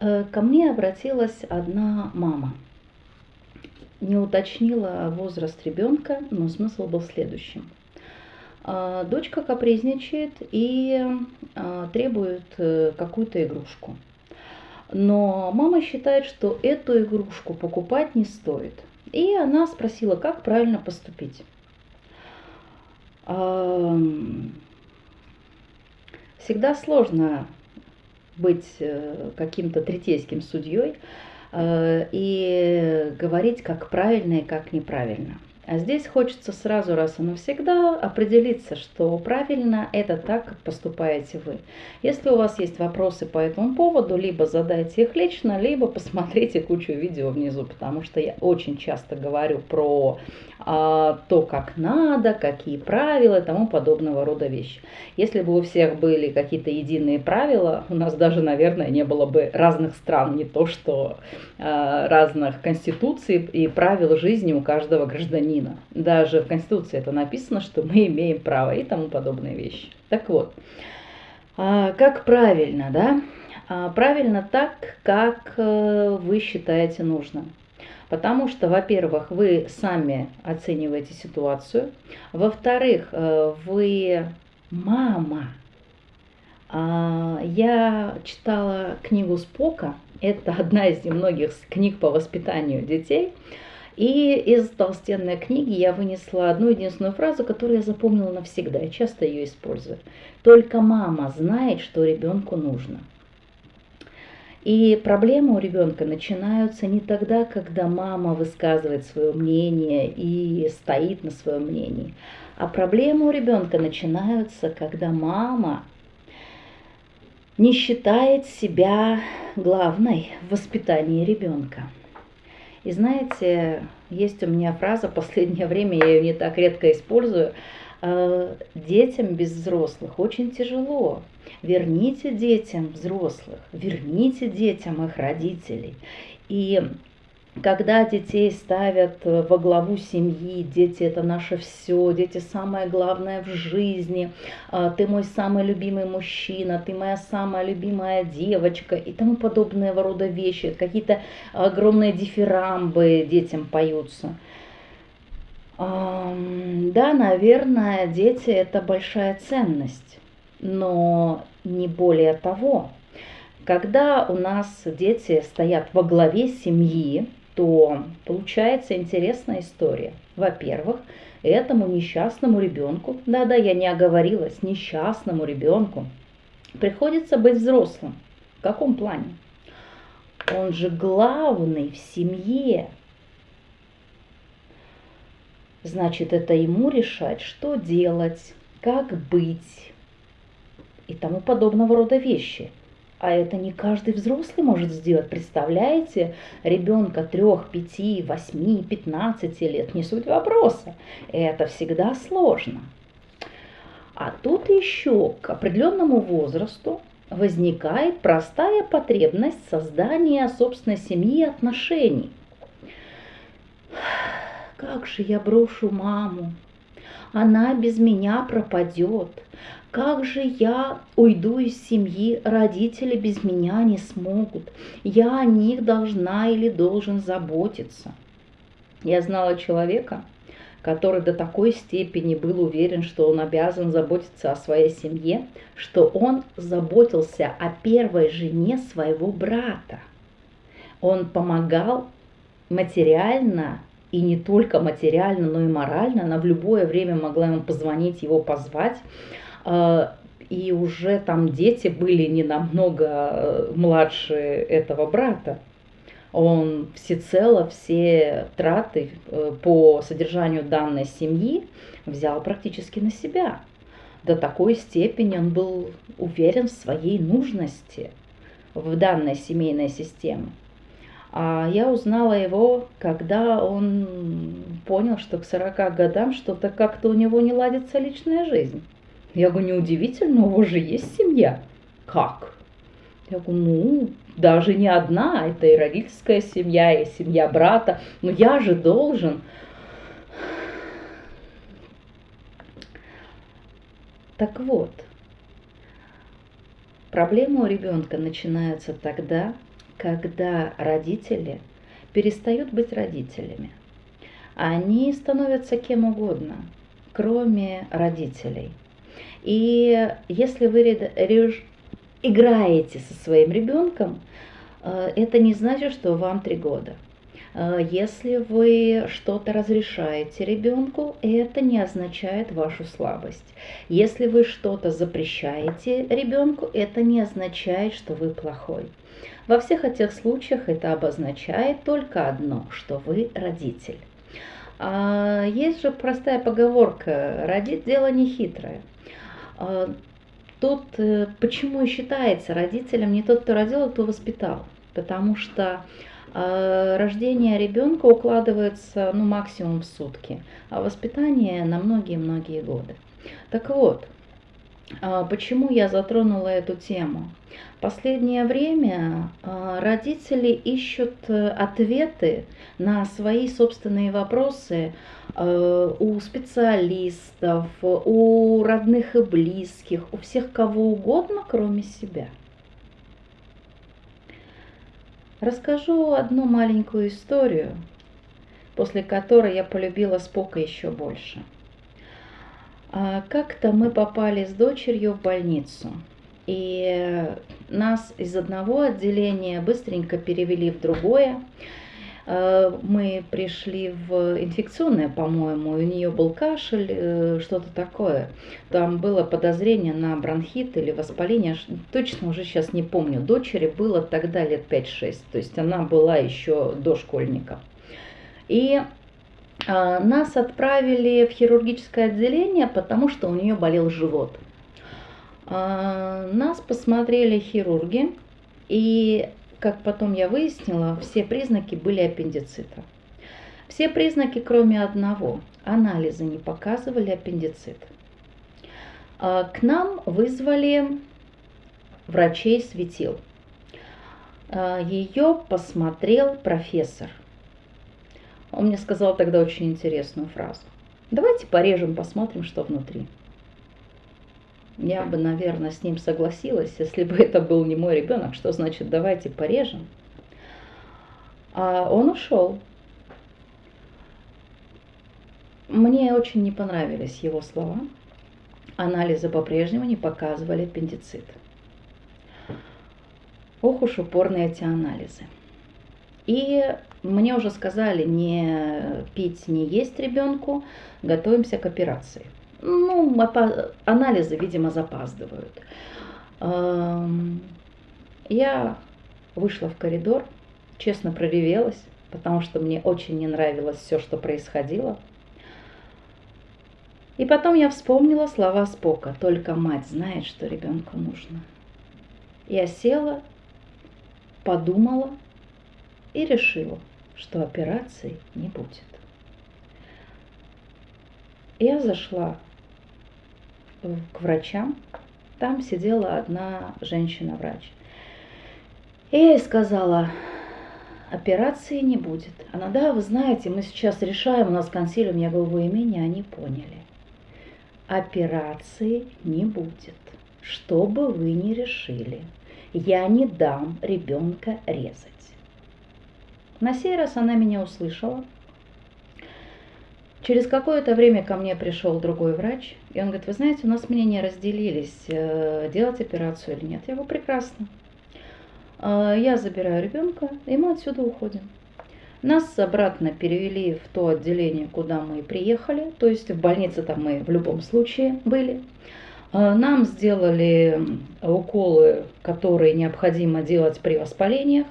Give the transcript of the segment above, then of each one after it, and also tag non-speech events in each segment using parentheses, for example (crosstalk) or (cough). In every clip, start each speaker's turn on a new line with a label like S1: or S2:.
S1: Э, ко мне обратилась одна мама. Не уточнила возраст ребенка, но смысл был следующим. Э, дочка капризничает и э, требует какую-то игрушку. Но мама считает, что эту игрушку покупать не стоит. И она спросила, как правильно поступить. Всегда сложно быть э, каким-то третейским судьей э, и говорить, как правильно и как неправильно. А здесь хочется сразу раз и навсегда определиться, что правильно это так, как поступаете вы. Если у вас есть вопросы по этому поводу, либо задайте их лично, либо посмотрите кучу видео внизу, потому что я очень часто говорю про то, как надо, какие правила и тому подобного рода вещи. Если бы у всех были какие-то единые правила, у нас даже, наверное, не было бы разных стран, не то что а, разных конституций и правил жизни у каждого гражданина. Даже в Конституции это написано, что мы имеем право и тому подобные вещи. Так вот, а, как правильно, да? А, правильно так, как э, вы считаете нужным. Потому что, во-первых, вы сами оцениваете ситуацию. Во-вторых, э, вы мама. А, я читала книгу Спока. Это одна из немногих книг по воспитанию детей. И из толстенной книги я вынесла одну единственную фразу, которую я запомнила навсегда, и часто ее использую. Только мама знает, что ребенку нужно. И проблемы у ребенка начинаются не тогда, когда мама высказывает свое мнение и стоит на своем мнении, а проблемы у ребенка начинаются, когда мама не считает себя главной в воспитании ребенка. И знаете, есть у меня фраза, последнее время я ее не так редко использую, «Э, детям без взрослых очень тяжело. Верните детям взрослых, верните детям их родителей. И когда детей ставят э, во главу семьи, дети это наше все, дети самое главное в жизни, а, ты мой самый любимый мужчина, ты моя самая любимая девочка и тому подобные рода вещи, какие-то огромные дифирамбы детям поются. Да, наверное, дети это большая ценность, но не более того. Когда у нас дети стоят во главе семьи, то получается интересная история. Во-первых, этому несчастному ребенку, да-да, я не оговорилась, несчастному ребенку приходится быть взрослым. В каком плане? Он же главный в семье. Значит, это ему решать, что делать, как быть и тому подобного рода вещи – а это не каждый взрослый может сделать. Представляете, ребенка 3, 5, 8, 15 лет, не суть вопроса. Это всегда сложно. А тут еще к определенному возрасту возникает простая потребность создания собственной семьи и отношений. Как же я брошу маму? Она без меня пропадет. Как же я уйду из семьи, родители без меня не смогут. Я о них должна или должен заботиться. Я знала человека, который до такой степени был уверен, что он обязан заботиться о своей семье, что он заботился о первой жене своего брата. Он помогал материально и не только материально, но и морально. Она в любое время могла ему позвонить, его позвать. А, и уже там дети были не намного э, младше этого брата. Он всецело все траты э, по содержанию данной семьи взял практически на себя. До такой степени он был уверен в своей нужности в данной семейной системе. А я узнала его, когда он понял, что к 40 годам что-то как-то у него не ладится личная жизнь. Я говорю, неудивительно, у вас же есть семья. Как? Я говорю, ну, даже не одна, это и родительская семья, и семья брата. Но я же должен. Так вот, проблема у ребенка начинается тогда, когда родители перестают быть родителями. Они становятся кем угодно, кроме родителей. И если вы играете со своим ребенком, э, это не значит, что вам три года. Э, если вы что-то разрешаете ребенку, это не означает вашу слабость. Если вы что-то запрещаете ребенку, это не означает, что вы плохой. Во всех этих случаях это обозначает только одно, что вы родитель. А есть же простая поговорка «родить дело нехитрое». А тут э, почему и считается родителем не тот, кто родил, а кто воспитал. Потому что а рождение ребенка укладывается ну, максимум в сутки, а воспитание на многие-многие годы. Так вот, почему я затронула эту тему? Последнее время а, родители ищут э, ответы на свои собственные вопросы э, у специалистов, у родных и близких, у всех кого угодно, кроме себя – Расскажу одну маленькую историю, после которой я полюбила Спока еще больше. А, как-то мы попали с дочерью в больницу, и нас из одного отделения быстренько перевели в другое. Э, мы пришли в инфекционное, по-моему, у нее был кашель, э, что-то такое. Там было подозрение на бронхит или воспаление, точно уже сейчас не помню. Дочери было тогда лет 5-6, то есть она была еще дошкольника. И а, нас отправили в хирургическое отделение, потому что у нее болел живот. А, нас посмотрели хирурги, и как потом я выяснила, все признаки были аппендицита. Все признаки, кроме одного. Анализы не показывали аппендицит. А, к нам вызвали врачей светил. А, Ее посмотрел профессор. Он мне сказал тогда очень интересную фразу. Давайте порежем, посмотрим, что внутри. Я бы, наверное, с ним согласилась, если бы это был не мой ребенок. Что значит давайте порежем? А он ушел. Мне очень не понравились его слова. Анализы по-прежнему не показывали аппендицит. Ох уж упорные эти анализы. И мне уже сказали не пить, не есть ребенку, готовимся к операции ну, анализы, видимо, запаздывают. Я вышла в коридор, честно проревелась, потому что мне очень не нравилось все, что происходило. И потом я вспомнила слова Спока, только мать знает, что ребенку нужно. Я села, подумала и решила, что операции не будет. Я зашла к врачам. Там сидела одна женщина-врач. И я ей сказала, операции не будет. Она, да, вы знаете, мы сейчас решаем, у нас консилиум, я говорю, вы меня не поняли. Операции не будет. Что бы вы ни решили, я не дам ребенка резать. На сей раз она меня услышала, Через какое-то время ко мне пришел другой врач, и он говорит, вы знаете, у нас мнения разделились, э, делать операцию или нет. Я говорю, прекрасно. Э, я забираю ребенка, и мы отсюда уходим. Нас обратно перевели в то отделение, куда мы приехали, то есть в больнице там мы в любом случае были. Э, нам сделали уколы, которые необходимо делать при воспалениях.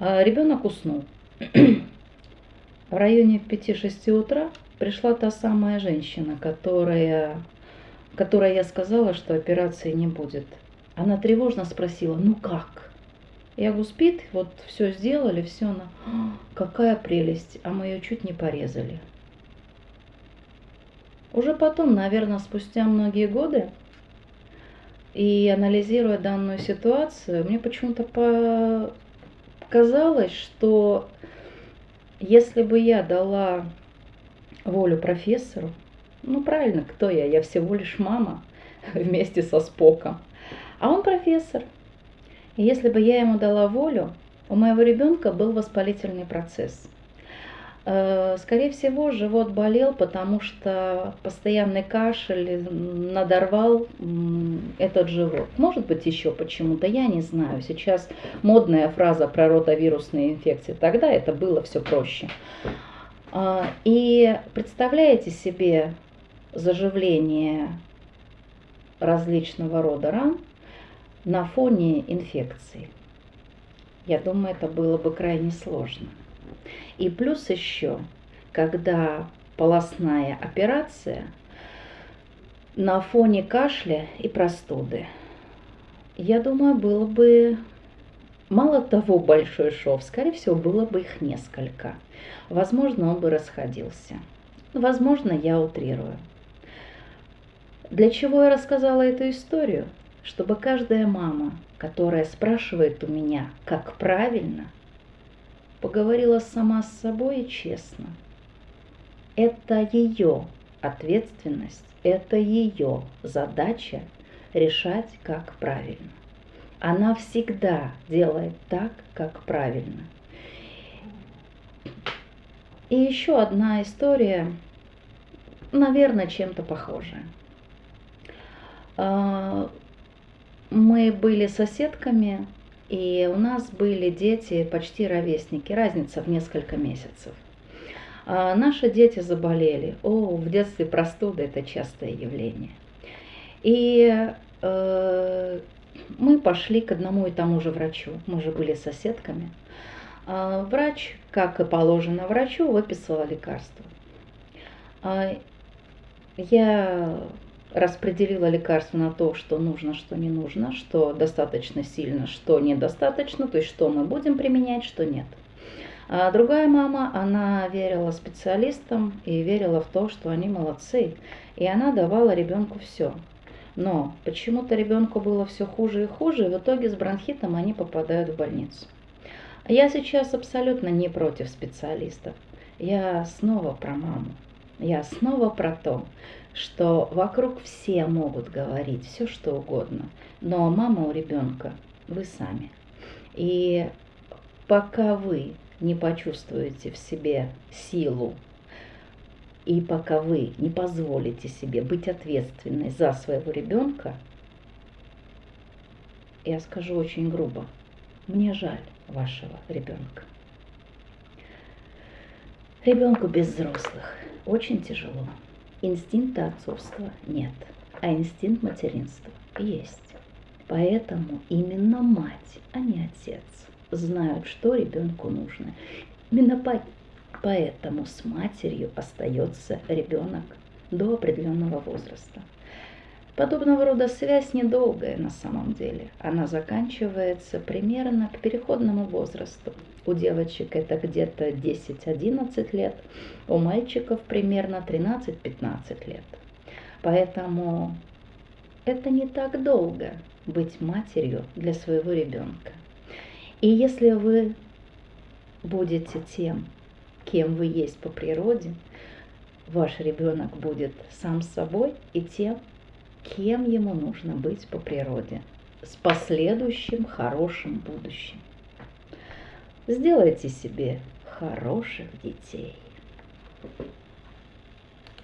S1: Ребенок уснул. (clears throat) В районе 5-6 утра пришла та самая женщина, которая, которой я сказала, что операции не будет. Она тревожно спросила, ну как? Я говорю, спит, вот все сделали, все, она, «А, какая прелесть, а мы ее чуть не порезали. Уже потом, наверное, спустя многие годы, и анализируя данную ситуацию, мне почему-то показалось, что если бы я дала волю профессору. Ну правильно, кто я? Я всего лишь мама (laughs) вместе со Споком. А он профессор. И если бы я ему дала волю, У моего ребенка был воспалительный процесс. Э, скорее всего, живот болел, потому что постоянный кашель надорвал этот живот. Может быть, еще почему-то, я не знаю. Сейчас модная фраза про ротовирусные инфекции. Тогда это было все проще. А, и представляете себе заживление различного рода ран на фоне инфекции. Я думаю, это было бы крайне сложно. И плюс еще, когда полостная операция на фоне кашля и простуды, я думаю, было бы мало того большой шов, скорее всего, было бы их несколько. Возможно, он бы расходился. Возможно, я утрирую. Для чего я рассказала эту историю? Чтобы каждая мама, которая спрашивает у меня, как правильно, поговорила сама с собой и честно. Это ее ответственность, это ее задача решать, как правильно. Она всегда делает так, как правильно. И еще одна история, наверное, чем-то похожая. А, мы были соседками, и у нас были дети почти ровесники, разница в несколько месяцев. А наши дети заболели. О, в детстве простуда это частое явление. И э, мы пошли к одному и тому же врачу. Мы же были соседками. А врач, как и положено врачу, выписала лекарство. А я распределила лекарство на то, что нужно, что не нужно, что достаточно сильно, что недостаточно, то есть что мы будем применять, что нет. А другая мама, она верила специалистам и верила в то, что они молодцы, и она давала ребенку все. Но почему-то ребенку было все хуже и хуже, и в итоге с бронхитом они попадают в больницу. Я сейчас абсолютно не против специалистов. Я снова про маму. Я снова про то, что вокруг все могут говорить все, что угодно, но мама у ребенка вы сами. И пока вы не почувствуете в себе силу, и пока вы не позволите себе быть ответственной за своего ребенка, я скажу очень грубо, мне жаль вашего ребенка. Ребенку без взрослых очень тяжело. Инстинкта отцовства нет, а инстинкт материнства есть. Поэтому именно мать, а не отец знают, что ребенку нужно. Именно по поэтому с матерью остается ребенок до определенного возраста. Подобного рода связь недолгая на самом деле. Она заканчивается примерно к переходному возрасту. У девочек это где-то 10-11 лет, у мальчиков примерно 13-15 лет. Поэтому это не так долго быть матерью для своего ребенка. И если вы будете тем, кем вы есть по природе, ваш ребенок будет сам собой и тем, кем ему нужно быть по природе, с последующим хорошим будущим. Сделайте себе хороших детей.